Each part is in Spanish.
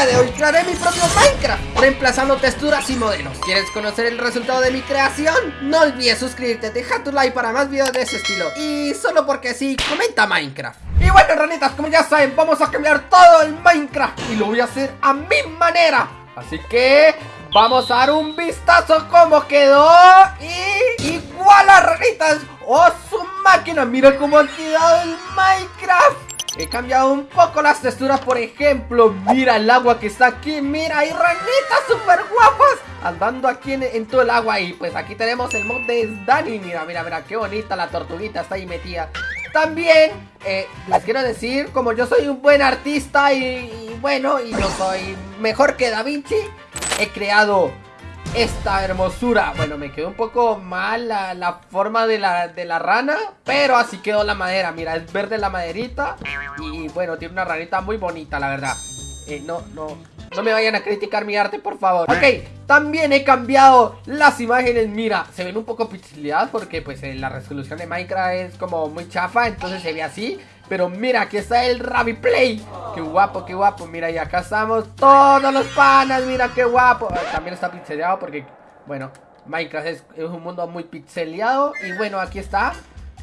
día de hoy. Crearé mi propio Minecraft Reemplazando texturas y modelos. ¿Quieres conocer el resultado de mi creación? No olvides suscribirte, deja tu like para más videos de ese estilo. Y solo porque sí, comenta Minecraft. Y bueno ranitas, como ya saben, vamos a cambiar todo el Minecraft Y lo voy a hacer a mi manera. Así que vamos a dar un vistazo cómo quedó. Y igual a ranitas ¡Oh su máquina! Mira cómo ha quedado el Minecraft He cambiado un poco las texturas, por ejemplo Mira el agua que está aquí, mira, hay ranitas súper guapas Andando aquí en, todo el agua Y pues aquí tenemos el mod de Dani Mira, mira, mira, qué bonita la tortuguita está ahí metida. También, eh, les quiero decir, como yo soy un buen artista y, y bueno, y yo soy mejor que Da Vinci He creado esta hermosura. Bueno, me quedó un poco mal la, forma de la, de la, rana Pero así quedó la madera. Mira, es verde la maderita Y bueno, tiene una ranita muy bonita, la verdad. Eh, No, no, no me vayan a criticar mi arte, por favor. Ok, también he cambiado las imágenes. Mira, se ven un poco pixeladas Porque pues eh, la resolución de Minecraft es como muy chafa Entonces se ve así pero mira, aquí está el Ravi Play. Qué guapo, qué guapo. Mira, y acá estamos todos los panas. Mira, qué guapo. Ah, también está pixeleado porque, bueno, Minecraft es, un mundo muy pixeleado. Y bueno, aquí está.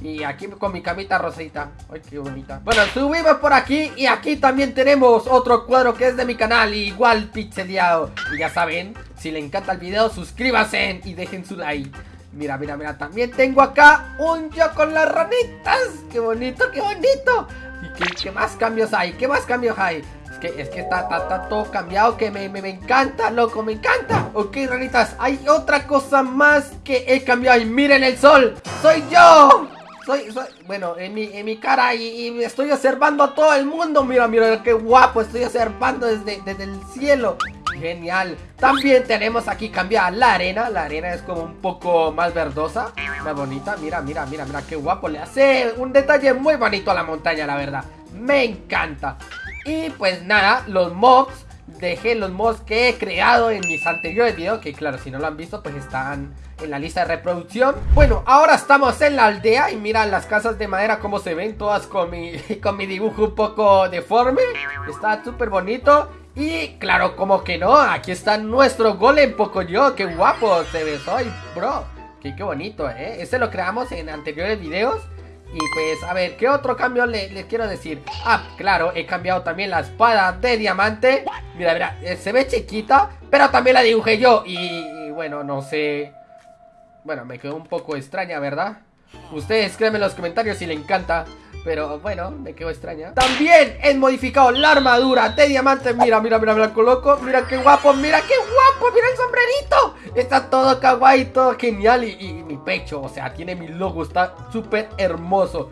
Y aquí con mi camita rosita Ay, qué bonita Bueno, subimos por aquí Y aquí también tenemos otro cuadro que es de mi canal Igual pixeleado Y ya saben, si le encanta el video Suscríbanse y dejen su like Mira, mira, mira, también tengo acá un yo con las ranitas. ¡Qué bonito, qué bonito! ¿Y qué, más cambios hay? ¿Qué más cambios hay? Es que, es que está, está, todo cambiado que me, me, encanta, loco, me encanta. Ok, ranitas, hay otra cosa más que he cambiado. Y miren el sol, soy yo. Soy, soy, bueno, en mi, en mi cara y, y, estoy observando a todo el mundo. Mira, mira, qué guapo, estoy observando desde, desde el cielo. Genial. También tenemos aquí cambiar la arena. La arena es como un poco más verdosa. Más bonita. Mira, mira, mira, mira qué guapo. Le hace un detalle muy bonito a la montaña, la verdad. Me encanta. Y pues nada, los mobs. Dejé los mobs que he creado en mis anteriores videos. Que claro, si no lo han visto, pues están en la lista de reproducción Bueno, ahora estamos en la aldea Y mira las casas de madera como se ven Todas con mi, con mi dibujo un poco deforme Está súper bonito y claro, como que no, aquí está nuestro golem yo, qué guapo se ve soy, bro. Qué, qué bonito, ¿eh? Este lo creamos en anteriores videos. Y pues, a ver, ¿qué otro cambio les le quiero decir? Ah, claro, he cambiado también la espada de diamante. Mira, mira, eh, se ve chiquita, pero también la dibujé yo. Y bueno, no sé... Bueno, me quedó un poco extraña, ¿verdad? Ustedes créanme en los comentarios si le encanta. Pero bueno, me quedo extraña. También he modificado la armadura de diamante. Mira, mira, mira, la coloco Mira qué guapo, mira qué guapo Mira el sombrerito. Está todo kawaii, todo genial y, mi pecho, o sea, tiene mi logo Está súper hermoso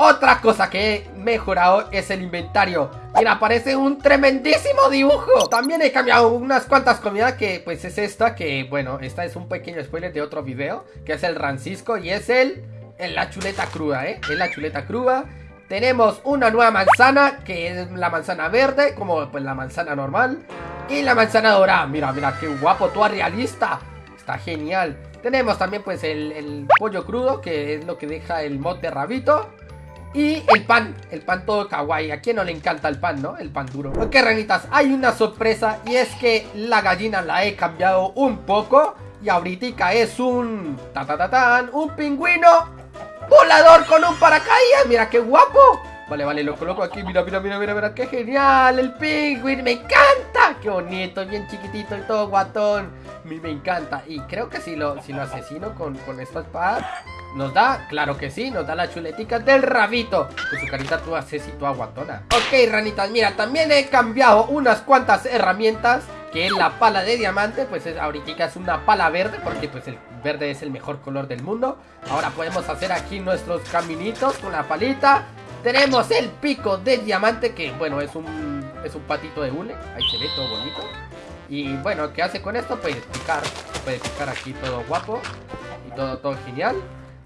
otra cosa que he mejorado es el inventario Mira, parece un tremendísimo dibujo También he cambiado unas cuantas comidas que pues es esta Que bueno, esta es un pequeño spoiler de otro video Que es el Rancisco y es el en la chuleta cruda, ¿eh? Es la chuleta cruda. Tenemos una nueva manzana, que es la manzana verde, como pues la manzana normal. Y la manzana dorada. Mira, mira, qué guapo, toda realista. Está genial. Tenemos también pues el, pollo crudo, que es lo que deja el mod de rabito. Y el pan, el pan todo kawaii. ¿A quién no le encanta el pan, no? El pan duro. Ok, ranitas, hay una sorpresa y es que la gallina la he cambiado un poco. Y ahorita es un... Ta, ta, ta, un pingüino volador con un paracaídas. Mira qué guapo. Vale, vale, lo coloco aquí. Mira, mira, mira, mira, mira. Qué genial. El pingüino. Me encanta. Qué bonito. Bien chiquitito y todo guatón. Me, me encanta. Y creo que si lo, si lo asesino con, con esta espada. ¿Nos da? Claro que sí, nos da la chuletica del rabito. Con su carita toda y toda guatona. Ok, ranitas, mira, también he cambiado unas cuantas herramientas Que es la pala de diamante Pues es, ahorita es una pala verde Porque pues el verde es el mejor color del mundo. Ahora podemos hacer aquí nuestros caminitos con la palita. Tenemos el pico de diamante que bueno es un, es un patito de hule. Ahí se ve todo bonito. Y bueno, ¿qué hace con esto? Puede picar, puede picar aquí todo guapo Y todo, todo genial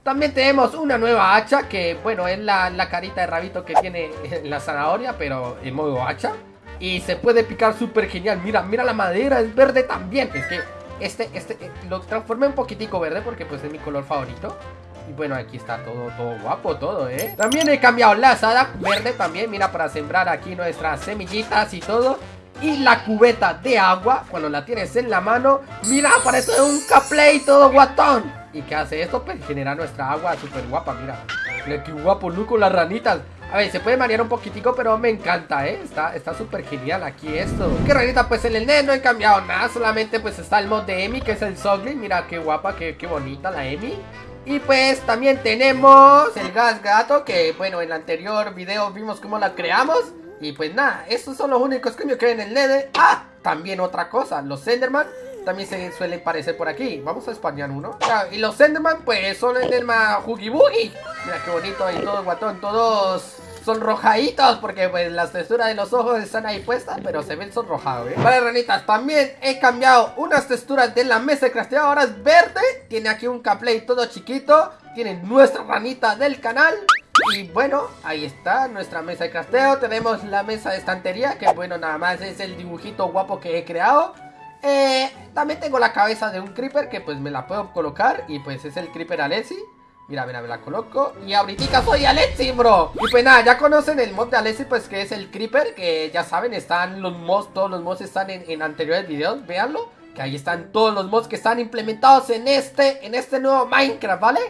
también tenemos una nueva hacha que, bueno, es la, la carita de rabito que tiene la zanahoria, pero en modo hacha. Y se puede picar súper genial. Mira, mira la madera, es verde también. Es que este, este, eh, lo transformé un poquitico verde porque pues es mi color favorito. Y bueno, aquí está todo, todo guapo, todo, ¿eh? También he cambiado la asada verde también, mira, para sembrar aquí nuestras semillitas y todo. Y la cubeta de agua, cuando la tienes en la mano, mira, parece un capley todo guatón. ¿Y qué hace esto? Pues genera nuestra agua súper guapa, mira. Qué guapo, con las ranitas. A ver, se puede marear un poquitico, pero me encanta, ¿eh? Está súper genial aquí esto. Qué ranita, pues en el NES no he cambiado nada. Solamente pues está el mod de Emi, que es el Sogly. Mira qué guapa, qué, qué bonita la Emi. Y pues también tenemos el gas gato, que bueno, en el anterior video vimos cómo la creamos. Y pues nada, estos son los únicos cambios que hay en el NED. Ah, también otra cosa, los Enderman también se suelen parecer por aquí. Vamos a españar uno. y los Enderman, pues son Enderman Huggy Boogie. Mira qué bonito ahí todo guatón, todos sonrojaditos porque pues las texturas de los ojos están ahí puestas, pero se ven sonrojados, ¿eh? Vale, ranitas, también he cambiado unas texturas de la mesa de crafteo, ahora es verde, tiene aquí un caplay todo chiquito, tiene nuestra ranita del canal. Y bueno, ahí está nuestra mesa de crafteo, tenemos la mesa de estantería, que bueno, nada más es el dibujito guapo que he creado. Eh, también tengo la cabeza de un creeper que pues me la puedo colocar y pues es el creeper Alessi. Mira, mira, me la coloco Y ahorita soy Alexi, bro Y pues nada, ya conocen el mod de Alexi, pues que es el Creeper Que ya saben, están los mods Todos los mods están en, anteriores videos Véanlo, que ahí están todos los mods que están implementados en este En este nuevo Minecraft, ¿vale?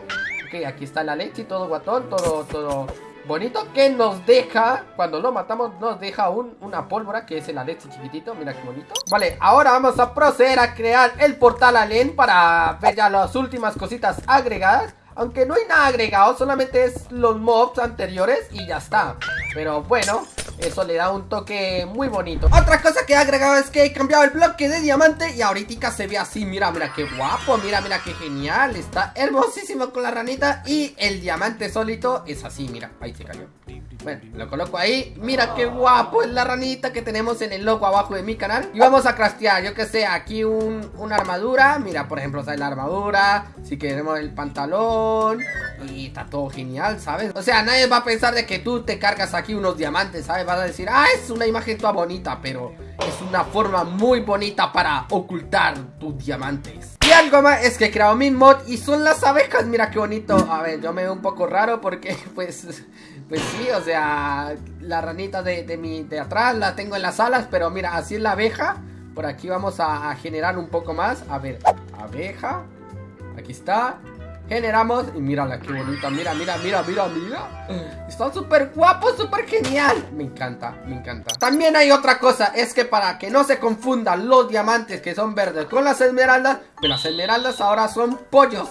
Ok, aquí está el Alexi, todo guatón Todo, todo bonito Que nos deja, cuando lo matamos Nos deja un, una pólvora que es el Alexi chiquitito Mira qué bonito Vale, ahora vamos a proceder a crear el portal Alen Para ver ya las últimas cositas agregadas aunque no hay nada agregado, solamente es los mobs anteriores y ya está. Pero bueno, eso le da un toque muy bonito. Otra cosa que he agregado es que he cambiado el bloque de diamante Y ahorita se ve así, mira, mira qué guapo Mira, mira qué genial, está hermosísimo con la ranita Y el diamante solito es así, mira, ahí se cayó bueno, lo coloco ahí. Mira qué guapo es la ranita que tenemos en el logo abajo de mi canal. Y vamos a craftear, yo que sé, aquí un, una armadura. Mira, por ejemplo, sale la armadura. Si queremos el pantalón. Y está todo genial, ¿sabes? O sea, nadie va a pensar de que tú te cargas aquí unos diamantes, ¿sabes? Vas a decir, ah, es una imagen toda bonita Pero es una forma muy bonita para ocultar tus diamantes Y algo más es que he creado mi mod y son las abejas Mira qué bonito A ver, yo me veo un poco raro porque pues pues sí, o sea, la ranita de, mi, de atrás la tengo en las alas, pero mira, así es la abeja. Por aquí vamos a, generar un poco más. A ver, abeja. Aquí está. Generamos. Y mírala, qué bonita. Mira, mira, mira, mira, mira. Está súper guapo, súper genial. Me encanta, me encanta. También hay otra cosa. Es que para que no se confundan los diamantes que son verdes con las esmeraldas, pues las esmeraldas ahora son pollos.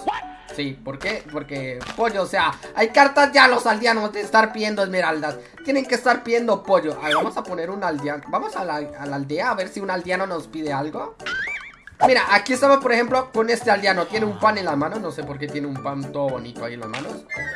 Sí, ¿por qué? Porque pollo, o sea, hay cartas ya los aldeanos de estar pidiendo esmeraldas. Tienen que estar pidiendo pollo. A ver, vamos a poner un aldeano. Vamos a la, aldea a ver si un aldeano nos pide algo. Mira, aquí estamos, por ejemplo, con este aldeano. Tiene un pan en las manos. No sé por qué tiene un pan todo bonito ahí en las manos.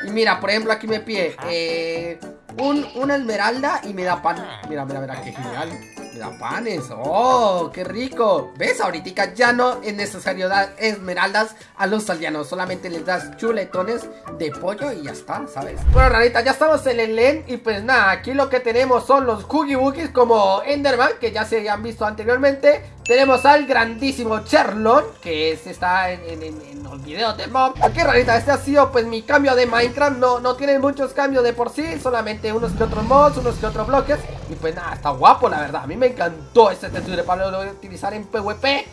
Y mira, por ejemplo, aquí me pide eh, un, una esmeralda y me da pan. Mira, mira, mira, qué genial. Me da panes. ¡Oh, qué rico! ¿Ves? Ahorita ya no es necesario dar esmeraldas a los aldeanos. Solamente les das chuletones de pollo y ya está, ¿sabes? Bueno, rarita, ya estamos en el LEN. Y pues nada, aquí lo que tenemos son los Cookie Bookies como Enderman, que ya se han visto anteriormente. Tenemos al grandísimo Cherlon, que está en, los videos de Mob. Aquí, rarita, este ha sido pues mi cambio de Minecraft. No, no tiene muchos cambios de por sí, solamente unos que otros mods, unos que otros bloques. Y pues nada, está guapo, la verdad. A mí me encantó este texture para lo voy a utilizar en PvP.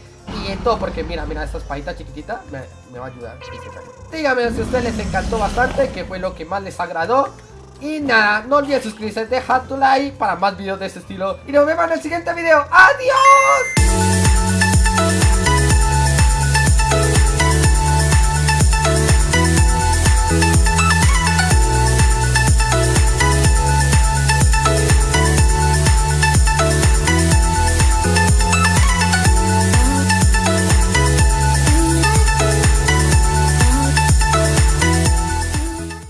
Y en todo, porque mira, mira, esta espadita chiquitita me, va a ayudar. Díganme si a ustedes les encantó bastante, que fue lo que más les agradó. Y nada, no olviden suscribirse, dejar tu like para más videos de este estilo. Y nos vemos en el siguiente video. ¡Adiós!